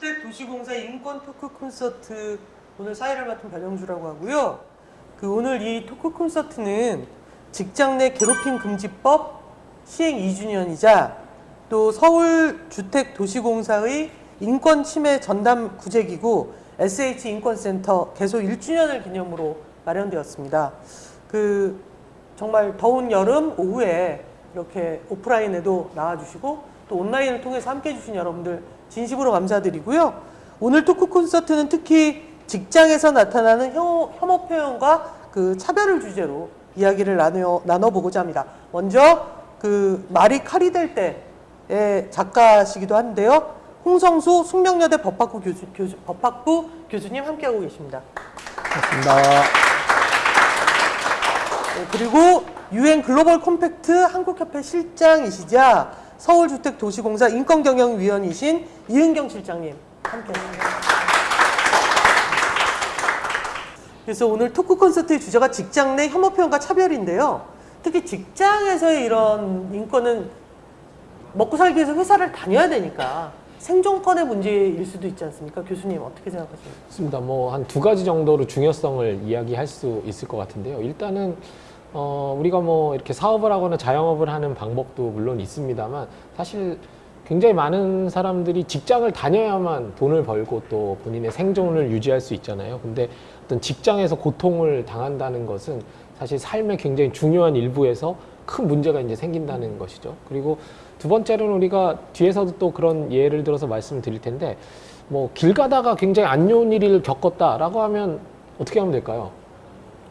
서울주택 도시공사 인권 토크 콘서트 오늘 사회를 맡은 변영주라고 하고요. 그 오늘 이 토크 콘서트는 직장 내 괴롭힘 금지법 시행 2주년이자 또 서울 주택 도시공사의 인권 침해 전담 구제기구 SH 인권센터 개소 1주년을 기념으로 마련되었습니다. 그 정말 더운 여름 오후에 이렇게 오프라인에도 나와주시고 또 온라인을 통해서 함께 해 주신 여러분들 진심으로 감사드리고요. 오늘 토크 콘서트는 특히 직장에서 나타나는 혐오, 혐오 표현과 그 차별을 주제로 이야기를 나눠, 나눠보고자 합니다. 먼저 그 말이 칼이 될 때의 작가시기도 한데요. 홍성수 숙명여대 법학부 교수, 교수, 법학부 교수님 함께하고 계십니다. 반갑습니다. 네, 그리고 유엔 글로벌 컴팩트 한국협회 실장이시자 서울주택도시공사 인권경영위원이신 이은경 실장님 함께합니다. 그래서 오늘 토크 콘서트의 주제가 직장 내 혐오 표현과 차별인데요. 특히 직장에서의 이런 인권은 먹고 살기 위해서 회사를 다녀야 되니까 생존권의 문제일 수도 있지 않습니까? 교수님 어떻게 생각하십니까? 맞습니다. 뭐 한 두 가지 정도로 중요성을 이야기할 수 있을 것 같은데요. 일단은 어, 우리가 뭐 이렇게 사업을 하거나 자영업을 하는 방법도 물론 있습니다만 사실 굉장히 많은 사람들이 직장을 다녀야만 돈을 벌고 또 본인의 생존을 유지할 수 있잖아요. 근데 어떤 직장에서 고통을 당한다는 것은 사실 삶의 굉장히 중요한 일부에서 큰 문제가 이제 생긴다는 것이죠. 그리고 두 번째로는 우리가 뒤에서도 또 그런 예를 들어서 말씀을 드릴 텐데 뭐 길 가다가 굉장히 안 좋은 일을 겪었다라고 하면 어떻게 하면 될까요?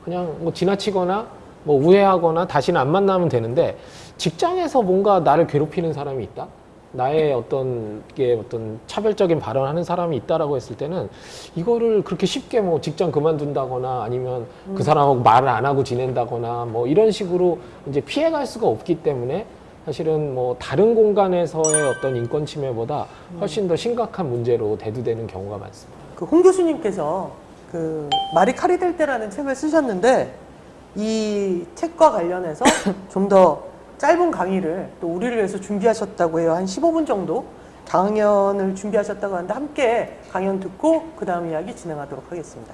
그냥 뭐 지나치거나 뭐 우회하거나 다시는 안 만나면 되는데 직장에서 뭔가 나를 괴롭히는 사람이 있다? 나의 어떤 게 어떤 차별적인 발언하는 사람이 있다라고 했을 때는 이거를 그렇게 쉽게 뭐 직장 그만둔다거나 아니면 그 사람하고 말을 안 하고 지낸다거나 뭐 이런 식으로 이제 피해갈 수가 없기 때문에 사실은 뭐 다른 공간에서의 어떤 인권 침해보다 훨씬 더 심각한 문제로 대두되는 경우가 많습니다. 그 홍 교수님께서 그 말이 칼이 될 때라는 책을 쓰셨는데 이 책과 관련해서 좀 더 짧은 강의를 또 우리를 위해서 준비하셨다고 해요. 한 15분 정도 강연을 준비하셨다고 하는데 함께 강연 듣고 그 다음 이야기 진행하도록 하겠습니다.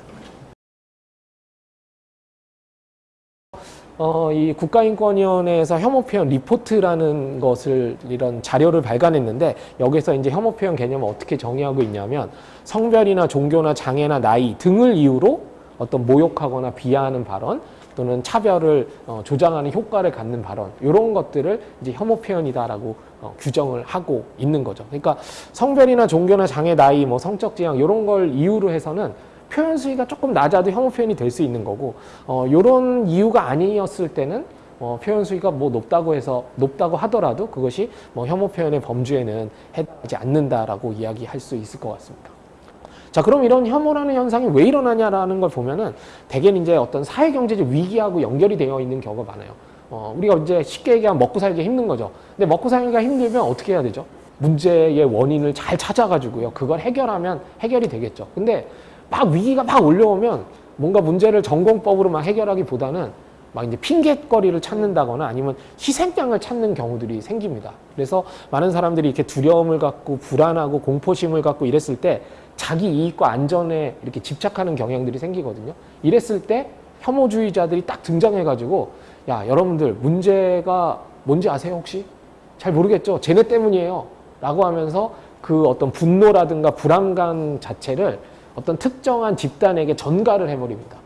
어, 이 국가인권위원회에서 혐오 표현 리포트라는 것을 이런 자료를 발간했는데 여기서 이제 혐오 표현 개념을 어떻게 정의하고 있냐면 성별이나 종교나 장애나 나이 등을 이유로 어떤 모욕하거나 비하하는 발언 또는 차별을 어, 조장하는 효과를 갖는 발언 이런 것들을 이제 혐오 표현이다라고 어, 규정을 하고 있는 거죠. 그러니까 성별이나 종교나 장애, 나이, 뭐 성적 지향 이런 걸 이유로 해서는 표현 수위가 조금 낮아도 혐오 표현이 될 수 있는 거고 어, 이런 이유가 아니었을 때는 어, 표현 수위가 뭐 높다고 해서 높다고 하더라도 그것이 뭐 혐오 표현의 범주에는 해당하지 않는다라고 이야기할 수 있을 것 같습니다. 자, 그럼 이런 혐오라는 현상이 왜 일어나냐라는 걸 보면은 대개는 이제 어떤 사회 경제적 위기하고 연결이 되어 있는 경우가 많아요. 어, 우리가 이제 쉽게 얘기하면 먹고 살기 힘든 거죠. 근데 먹고 살기가 힘들면 어떻게 해야 되죠? 문제의 원인을 잘 찾아가지고요. 그걸 해결하면 해결이 되겠죠. 근데 막 위기가 막 올려오면 뭔가 문제를 전공법으로 막 해결하기보다는 막 이제 핑계거리를 찾는다거나 아니면 희생양을 찾는 경우들이 생깁니다. 그래서 많은 사람들이 이렇게 두려움을 갖고 불안하고 공포심을 갖고 이랬을 때 자기 이익과 안전에 이렇게 집착하는 경향들이 생기거든요. 이랬을 때 혐오주의자들이 딱 등장해가지고 야 여러분들 문제가 뭔지 아세요 혹시? 잘 모르겠죠? 쟤네 때문이에요. 라고 하면서 그 어떤 분노라든가 불안감 자체를 어떤 특정한 집단에게 전가를 해버립니다.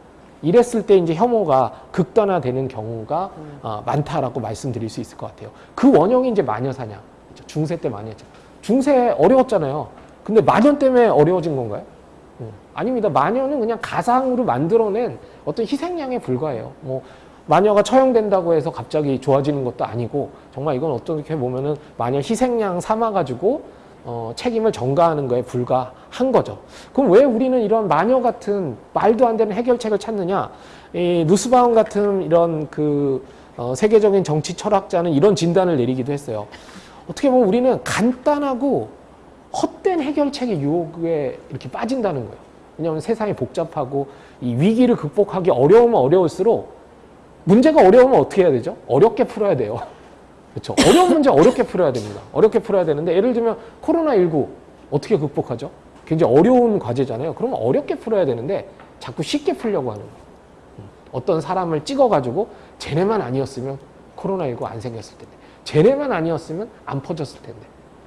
이랬을 때 이제 혐오가 극단화되는 경우가 어, 많다라고 말씀드릴 수 있을 것 같아요. 그 원형이 이제 마녀 사냥. 그렇죠? 중세 때 많이 했죠. 중세 어려웠잖아요. 근데 마녀 때문에 어려워진 건가요? 음, 아닙니다. 마녀는 그냥 가상으로 만들어낸 어떤 희생양에 불과해요. 뭐 마녀가 처형된다고 해서 갑자기 좋아지는 것도 아니고 정말 이건 어떻게 보면은 마녀 희생양 삼아가지고 어, 책임을 전가하는 거에 불과한 거죠. 그럼 왜 우리는 이런 마녀 같은 말도 안 되는 해결책을 찾느냐? 이 누스바움 같은 이런 그 어, 세계적인 정치 철학자는 이런 진단을 내리기도 했어요. 어떻게 보면 우리는 간단하고 헛된 해결책의 유혹에 이렇게 빠진다는 거예요. 왜냐하면 세상이 복잡하고 이 위기를 극복하기 어려우면 어려울수록 문제가 어려우면 어떻게 해야 되죠? 어렵게 풀어야 돼요. 그렇죠. 어려운 문제 어렵게 풀어야 됩니다. 어렵게 풀어야 되는데 예를 들면 코로나19 어떻게 극복하죠? 굉장히 어려운 과제잖아요. 그러면 어렵게 풀어야 되는데 자꾸 쉽게 풀려고 하는 거예요. 음, 어떤 사람을 찍어가지고 쟤네만 아니었으면 코로나19 안 생겼을 텐데 쟤네만 아니었으면 안 퍼졌을 텐데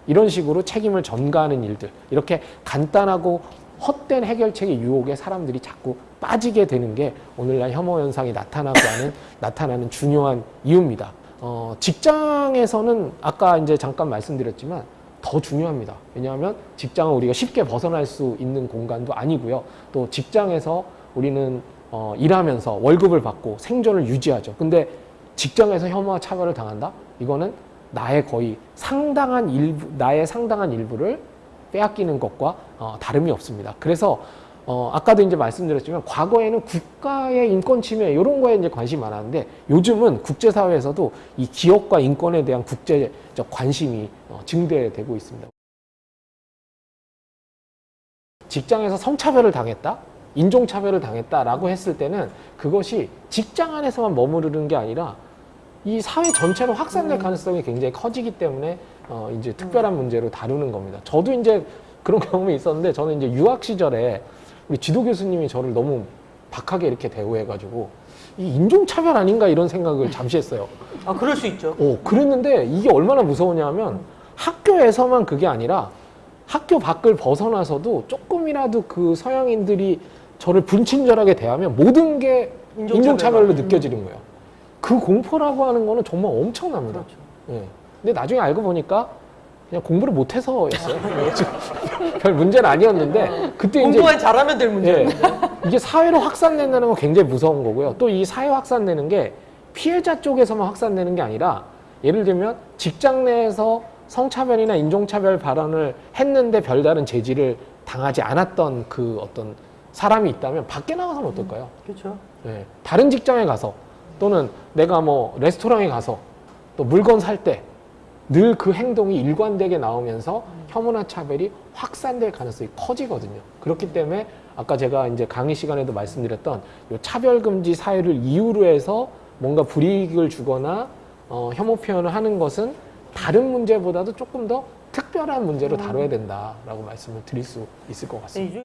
이런 식으로 책임을 전가하는 일들 이렇게 간단하고 헛된 해결책의 유혹에 사람들이 자꾸 빠지게 되는 게 오늘날 혐오 현상이 나타나고 하는 나타나는 중요한 이유입니다. 어, 직장에서는 아까 이제 잠깐 말씀드렸지만 더 중요합니다. 왜냐하면 직장은 우리가 쉽게 벗어날 수 있는 공간도 아니고요. 또 직장에서 우리는 어, 일하면서 월급을 받고 생존을 유지하죠. 근데 직장에서 혐오와 차별을 당한다? 이거는 나의 거의 상당한 일부, 나의 상당한 일부를 빼앗기는 것과 어, 다름이 없습니다. 그래서 어, 아까도 이제 말씀드렸지만 과거에는 국가의 인권 침해 이런 거에 이제 관심이 많았는데 요즘은 국제사회에서도 이 기업과 인권에 대한 국제적 관심이 어, 증대되고 있습니다. 직장에서 성차별을 당했다? 인종차별을 당했다라고 했을 때는 그것이 직장 안에서만 머무르는 게 아니라 이 사회 전체로 확산될 가능성이 굉장히 커지기 때문에 어 이제 특별한 문제로 다루는 겁니다. 저도 이제 그런 경험이 있었는데 저는 이제 유학 시절에 우리 지도 교수님이 저를 너무 박하게 이렇게 대우해가지고 이 인종차별 아닌가 이런 생각을 잠시 했어요. 아 그럴 수 있죠. 어, 그랬는데 이게 얼마나 무서우냐면 학교에서만 그게 아니라 학교 밖을 벗어나서도 조금이라도 그 서양인들이 저를 불친절하게 대하면 모든 게 인종차별로. 인종차별로 느껴지는 거예요. 그 공포라고 하는 거는 정말 엄청납니다. 그렇죠. 예. 근데 나중에 알고 보니까 그냥 공부를 못해서였어요. 별 문제는 아니었는데 그때 이제 공부만 잘하면 될 예. 문제인데. 이게 사회로 확산된다는 건 굉장히 무서운 거고요. 또 이 사회 확산되는 게 피해자 쪽에서만 확산되는 게 아니라 예를 들면 직장 내에서 성차별이나 인종차별 발언을 했는데 별다른 제지를 당하지 않았던 그 어떤 사람이 있다면 밖에 나가서는 어떨까요? 그렇죠. 예. 다른 직장에 가서 또는 내가 뭐 레스토랑에 가서 또 물건 살 때 늘 그 행동이 일관되게 나오면서 혐오나 차별이 확산될 가능성이 커지거든요. 그렇기 때문에 아까 제가 이제 강의 시간에도 말씀드렸던 요 차별금지 사회를 이유로 해서 뭔가 불이익을 주거나 어, 혐오 표현을 하는 것은 다른 문제보다도 조금 더 특별한 문제로 다뤄야 된다라고 말씀을 드릴 수 있을 것 네, 같습니다.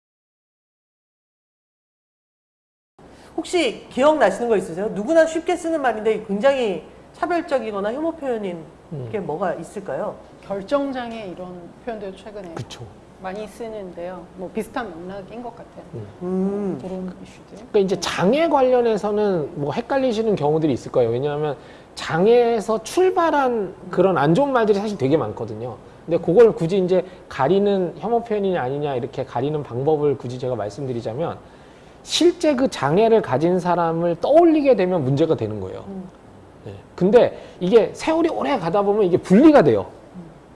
혹시 기억나시는 거 있으세요? 누구나 쉽게 쓰는 말인데 굉장히 차별적이거나 혐오 표현인 음. 게 뭐가 있을까요? 결정장애 이런 표현도 최근에 그렇죠. 많이 쓰는데요. 뭐 비슷한 맥락인 것 같아요. 음. 그런 이슈들. 그러니까 이제 장애 관련해서는 뭐 헷갈리시는 경우들이 있을 거예요. 왜냐하면 장애에서 출발한 그런 안 좋은 말들이 사실 되게 많거든요. 근데 그걸 굳이 이제 가리는 혐오 표현이냐 아니냐 이렇게 가리는 방법을 굳이 제가 말씀드리자면 실제 그 장애를 가진 사람을 떠올리게 되면 문제가 되는 거예요. 음. 네. 근데 이게 세월이 오래 가다 보면 이게 분리가 돼요.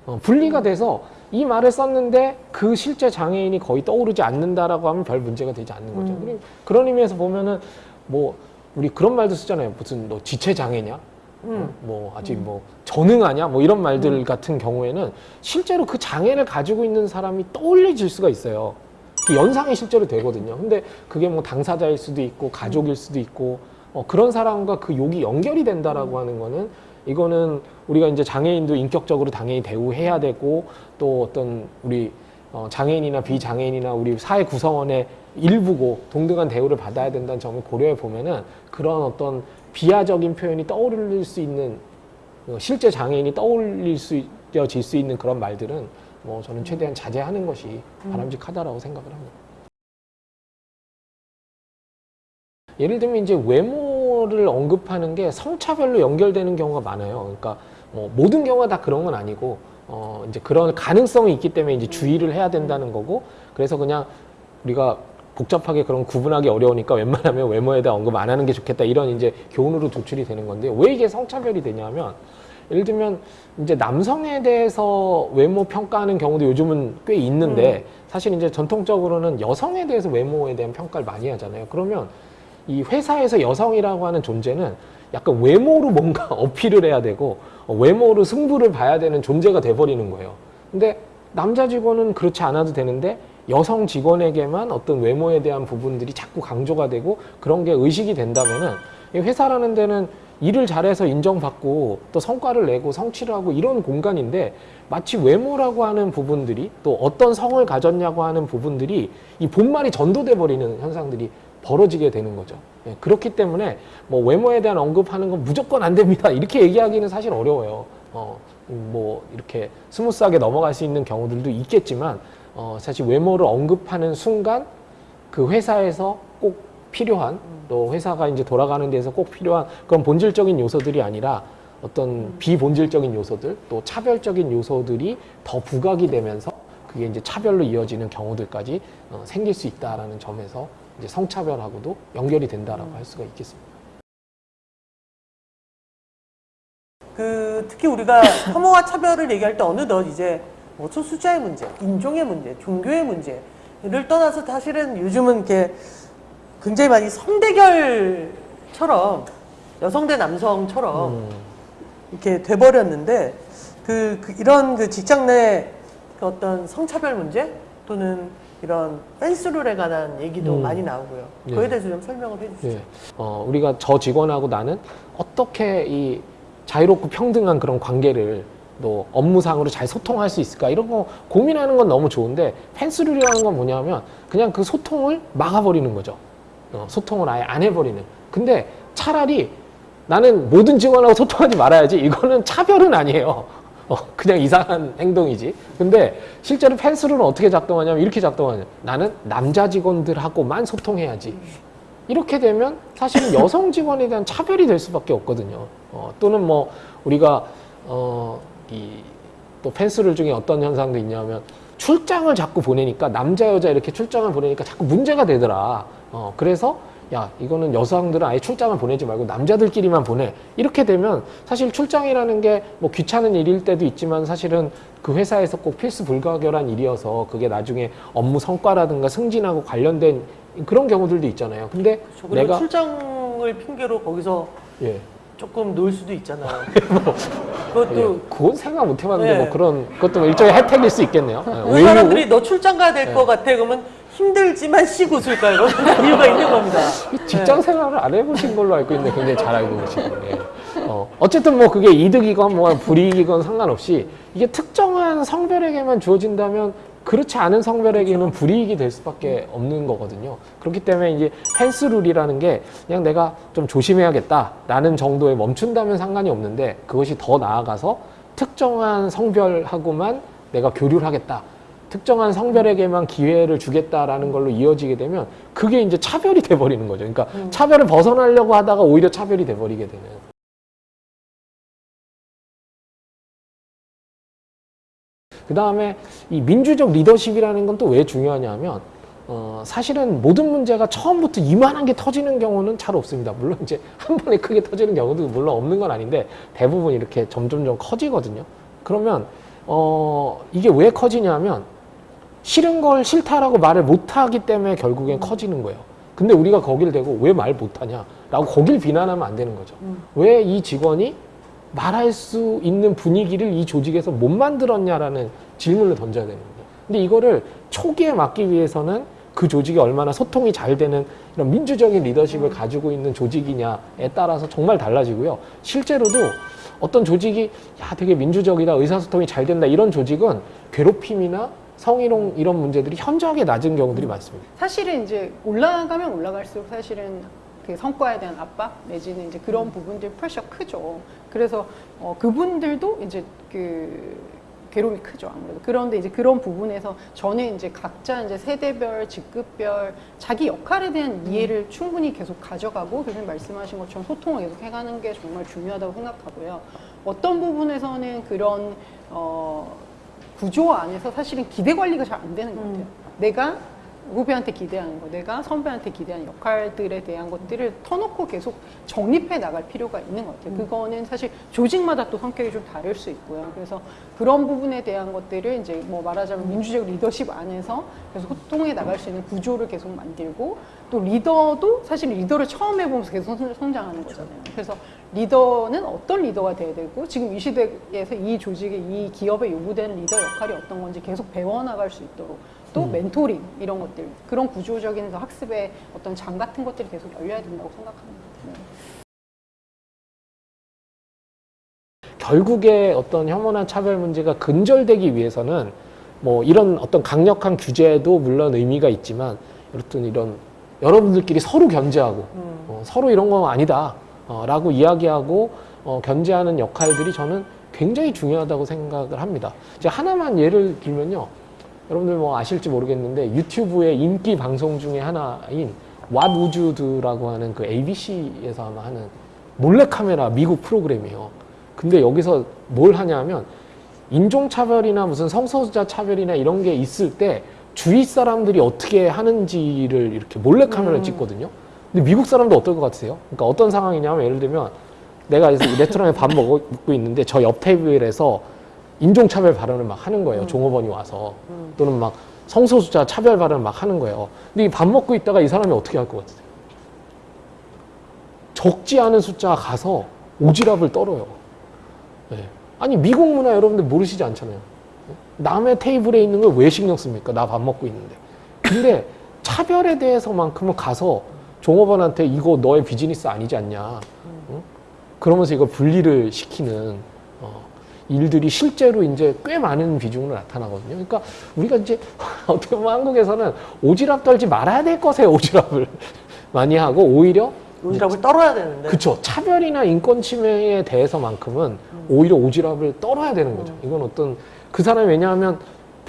어, 분리가 돼서 이 말을 썼는데 그 실제 장애인이 거의 떠오르지 않는다라고 하면 별 문제가 되지 않는 거죠. 음. 그런 의미에서 보면은 뭐 우리 그런 말도 쓰잖아요. 무슨 너 지체 장애냐? 음. 뭐 아직 뭐 전능하냐? 뭐 이런 말들 같은 경우에는 실제로 그 장애를 가지고 있는 사람이 떠올려질 수가 있어요. 그 연상이 실제로 되거든요. 근데 그게 뭐 당사자일 수도 있고 가족일 수도 있고 어, 그런 사람과 그 욕이 연결이 된다라고 하는 거는 이거는 우리가 이제 장애인도 인격적으로 당연히 대우해야 되고 또 어떤 우리 어, 장애인이나 비장애인이나 우리 사회 구성원의 일부고 동등한 대우를 받아야 된다는 점을 고려해 보면은 그런 어떤 비하적인 표현이 떠오를 수 있는 어, 실제 장애인이 떠올릴 수 있어질 수 있는 그런 말들은 뭐 저는 최대한 자제하는 것이 바람직하다라고 생각을 합니다. 예를 들면 이제 외모를 언급하는 게 성차별로 연결되는 경우가 많아요. 그러니까 뭐 모든 경우가 다 그런 건 아니고 어 이제 그런 가능성이 있기 때문에 이제 주의를 해야 된다는 거고 그래서 그냥 우리가 복잡하게 그런 구분하기 어려우니까 웬만하면 외모에 대한 언급 안 하는 게 좋겠다 이런 이제 교훈으로 도출이 되는 건데 왜 이게 성차별이 되냐면 예를 들면 이제 남성에 대해서 외모 평가하는 경우도 요즘은 꽤 있는데 사실 이제 전통적으로는 여성에 대해서 외모에 대한 평가를 많이 하잖아요. 그러면 이 회사에서 여성이라고 하는 존재는 약간 외모로 뭔가 어필을 해야 되고 어, 외모로 승부를 봐야 되는 존재가 돼버리는 거예요. 근데 남자 직원은 그렇지 않아도 되는데 여성 직원에게만 어떤 외모에 대한 부분들이 자꾸 강조가 되고 그런 게 의식이 된다면은 이 회사라는 데는 일을 잘해서 인정받고 또 성과를 내고 성취를 하고 이런 공간인데 마치 외모라고 하는 부분들이 또 어떤 성을 가졌냐고 하는 부분들이 이 본말이 전도돼 버리는 현상들이 벌어지게 되는 거죠. 예, 그렇기 때문에 뭐 외모에 대한 언급하는 건 무조건 안 됩니다. 이렇게 얘기하기는 사실 어려워요. 어, 뭐 이렇게 smooth하게 넘어갈 수 있는 경우들도 있겠지만 어, 사실 외모를 언급하는 순간 그 회사에서 꼭 필요한 또 회사가 이제 돌아가는 데서 꼭 필요한 그런 본질적인 요소들이 아니라 어떤 비본질적인 요소들 또 차별적인 요소들이 더 부각이 되면서 그게 이제 차별로 이어지는 경우들까지 어, 생길 수 있다라는 점에서 이제 성차별하고도 연결이 된다라고 할 수가 있겠습니다. 그 특히 우리가 혐오와 차별을 얘기할 때 어느덧 이제 뭐 소수자의 문제, 인종의 문제, 종교의 문제를 떠나서 사실은 요즘은 이렇게 굉장히 많이 성대결처럼 여성 대 남성처럼 음, 이렇게 돼버렸는데 그, 그 이런 그 직장 내그 어떤 성차별 문제 또는 이런 펜스룰에 관한 얘기도 음. 많이 나오고요. 네. 그에 대해서 좀 설명을 해주시죠. 예. 어, 우리가 저 직원하고 나는 어떻게 이 자유롭고 평등한 그런 관계를 또 업무상으로 잘 소통할 수 있을까 이런 거 고민하는 건 너무 좋은데 펜스룰이라는 건 뭐냐면 그냥 그 소통을 막아버리는 거죠. 어, 소통을 아예 안 해버리는. 근데 차라리 나는 모든 직원하고 소통하지 말아야지 이거는 차별은 아니에요. 어, 그냥 이상한 행동이지. 근데 실제로 펜스룰은 어떻게 작동하냐면 이렇게 작동하냐. 나는 남자 직원들하고만 소통해야지. 이렇게 되면 사실은 여성 직원에 대한 차별이 될 수밖에 없거든요. 어, 또는 뭐 우리가 어, 어이또 펜스룰 중에 어떤 현상도 있냐면 출장을 자꾸 보내니까 남자 여자 이렇게 출장을 보내니까 자꾸 문제가 되더라. 어, 그래서 야 이거는 여성들은 아예 출장을 보내지 말고 남자들끼리만 보내 이렇게 되면 사실 출장이라는 게 뭐 귀찮은 일일 때도 있지만 사실은 그 회사에서 꼭 필수 불가결한 일이어서 그게 나중에 업무 성과라든가 승진하고 관련된 그런 경우들도 있잖아요. 근데 그렇죠. 내가 출장을 핑계로 거기서 예, 조금 놀 수도 있잖아요. 그것도 예, 그건 생각 못 해봤는데 네. 뭐 그런 그것도 뭐 일종의 혜택일 수 있겠네요. 예, 그 사람들이 너 출장 가야 될 것 같아 그러면 힘들지만 쉬고 있을 까요 이유가 있는 겁니다. 이 직장 생활을 안 해보신 걸로 알고 있는데 굉장히 잘 알고 계시네요. 예. 어, 어쨌든 뭐 그게 이득이건 뭐 불이익이건 상관없이 이게 특정한 성별에게만 주어진다면 그렇지 않은 성별에게는 불이익이 될 수밖에 없는 거거든요. 그렇기 때문에 이제 펜스룰이라는 게 그냥 내가 좀 조심해야겠다라는 정도에 멈춘다면 상관이 없는데 그것이 더 나아가서 특정한 성별하고만 내가 교류를 하겠다. 특정한 성별에게만 기회를 주겠다라는 걸로 이어지게 되면 그게 이제 차별이 돼버리는 거죠. 그러니까 차별을 벗어나려고 하다가 오히려 차별이 돼버리게 되는. 그 다음에 이 민주적 리더십이라는 건 또 왜 중요하냐면 어, 사실은 모든 문제가 처음부터 이만한 게 터지는 경우는 잘 없습니다. 물론 이제 한 번에 크게 터지는 경우도 물론 없는 건 아닌데 대부분 이렇게 점점점 커지거든요. 그러면 어, 이게 왜 커지냐면 싫은 걸 싫다라고 말을 못하기 때문에 결국엔 커지는 거예요. 근데 우리가 거길 대고 왜 말 못하냐? 라고 거길 비난하면 안 되는 거죠. 왜이 직원이 말할 수 있는 분위기를 이 조직에서 못 만들었냐라는 질문을 던져야 되는 거죠. 근데 이거를 초기에 막기 위해서는 그 조직이 얼마나 소통이 잘 되는 이런 민주적인 리더십을 가지고 있는 조직이냐에 따라서 정말 달라지고요. 실제로도 어떤 조직이 야 되게 민주적이다 의사소통이 잘 된다 이런 조직은 괴롭힘이나 성희롱 이런 문제들이 현저하게 낮은 경우들이 많습니다. 사실은 이제 올라가면 올라갈수록 사실은 그 성과에 대한 압박 내지는 이제 그런 부분들 프레셔 크죠. 그래서 어, 그분들도 이제 그 괴로움이 크죠 아무래도. 그런데 이제 그런 부분에서 저는 이제 각자 이제 세대별 직급별 자기 역할에 대한 이해를 충분히 계속 가져가고 교수님 말씀하신 것처럼 소통을 계속 해가는 게 정말 중요하다고 생각하고요. 어떤 부분에서는 그런 어, 구조 안에서 사실은 기대 관리가 잘 안 되는 것 같아요 내가 후배한테 기대하는 거, 내가 선배한테 기대하는 역할들에 대한 것들을 터놓고 계속 정립해 나갈 필요가 있는 것 같아요. 그거는 사실 조직마다 또 성격이 좀 다를 수 있고요. 그래서 그런 부분에 대한 것들을 이제 뭐 말하자면 민주적 리더십 안에서 계속 소통해 나갈 수 있는 구조를 계속 만들고 또 리더도 사실 리더를 처음 해보면서 계속 성- 성장하는 거잖아요. 그래서 리더는 어떤 리더가 돼야 되고 지금 이 시대에서 이 조직의 이 기업에 요구되는 리더 역할이 어떤 건지 계속 배워나갈 수 있도록 또 멘토링 이런 것들 그런 구조적인 그 학습의 어떤 장 같은 것들이 계속 열려야 된다고 생각합니다. 네. 결국에 어떤 혐오나 차별 문제가 근절되기 위해서는 뭐 이런 어떤 강력한 규제도 물론 의미가 있지만 여튼 이런 여러분들끼리 서로 견제하고 음. 어, 서로 이런 거 아니다 어, 라고 이야기하고 어, 견제하는 역할들이 저는 굉장히 중요하다고 생각을 합니다. 이제 하나만 예를 들면요. 여러분들 뭐 아실지 모르겠는데 유튜브의 인기 방송 중에 하나인 What Would You Do라고 하는 그 ABC에서 아마 하는 몰래카메라 미국 프로그램이에요. 근데 여기서 뭘 하냐면 인종차별이나 무슨 성소수자 차별이나 이런 게 있을 때 주위 사람들이 어떻게 하는지를 이렇게 몰래카메라를 음. 찍거든요. 근데 미국 사람도 어떨 것 같으세요? 그러니까 어떤 상황이냐면 예를 들면 내가 레스토랑에 밥 먹고 있는데 저 옆 테이블에서 인종차별 발언을 막 하는 거예요. 음. 종업원이 와서 음. 또는 막 성소수자 차별 발언을 막 하는 거예요. 근데 이 밥 먹고 있다가 이 사람이 어떻게 할 것 같으세요? 적지 않은 숫자가 가서 오지랖을 떨어요. 네. 아니 미국 문화 여러분들 모르시지 않잖아요. 남의 테이블에 있는 걸 왜 신경 씁니까? 나 밥 먹고 있는데. 근데 차별에 대해서만큼은 가서 종업원한테 이거 너의 비즈니스 아니지 않냐. 응? 그러면서 이걸 분리를 시키는 어, 일들이 실제로 이제 꽤 많은 비중으로 나타나거든요. 그러니까 우리가 이제 어떻게 보면 한국에서는 오지랖 떨지 말아야 될 것에 오지랖을 많이 하고 오히려 오지랖을 떨어야 되는데. 그쵸. 차별이나 인권 침해에 대해서만큼은 오히려 오지랖을 떨어야 되는 거죠. 이건 어떤 그 사람이 왜냐하면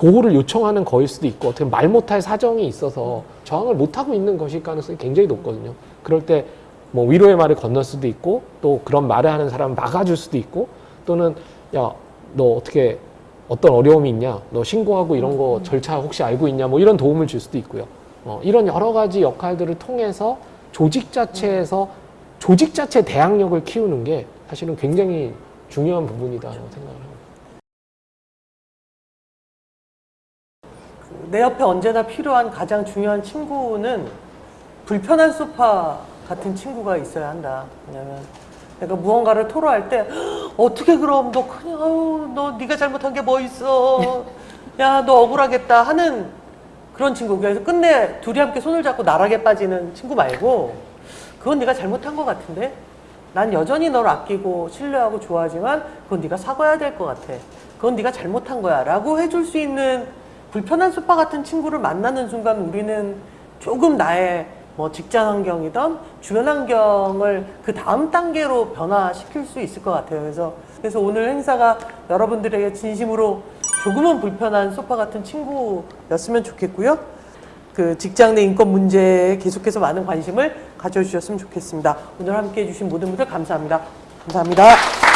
보호를 요청하는 거일 수도 있고 어떻게 말 못할 사정이 있어서 저항을 못하고 있는 것일 가능성이 굉장히 높거든요. 그럴 때 뭐 위로의 말을 건널 수도 있고 또 그런 말을 하는 사람을 막아줄 수도 있고 또는 야 너 어떻게 어떤 어려움이 있냐 너 신고하고 이런 거 절차 혹시 알고 있냐 뭐 이런 도움을 줄 수도 있고요. 어, 이런 여러 가지 역할들을 통해서 조직 자체에서 조직 자체 대항력을 키우는 게 사실은 굉장히 중요한 부분이다라고 생각을 합니다. 내 옆에 언제나 필요한 가장 중요한 친구는 불편한 소파 같은 친구가 있어야 한다. 왜냐면 내가 무언가를 토로할 때 어떻게 그럼 너 그냥 아유 너 네가 잘못한 게 뭐 있어. 야 너 억울하겠다 하는 그런 친구. 그래서 끝내 둘이 함께 손을 잡고 나락에 빠지는 친구 말고 그건 네가 잘못한 것 같은데 난 여전히 너를 아끼고 신뢰하고 좋아하지만 그건 네가 사과해야 될 것 같아. 그건 네가 잘못한 거야. 라고 해줄 수 있는 불편한 소파 같은 친구를 만나는 순간 우리는 조금 나의 뭐 직장 환경이든 주변 환경을 그 다음 단계로 변화시킬 수 있을 것 같아요. 그래서, 그래서 오늘 행사가 여러분들에게 진심으로 조금은 불편한 소파 같은 친구였으면 좋겠고요. 그 직장 내 인권 문제에 계속해서 많은 관심을 가져주셨으면 좋겠습니다. 오늘 함께 해 주신 모든 분들 감사합니다. 감사합니다.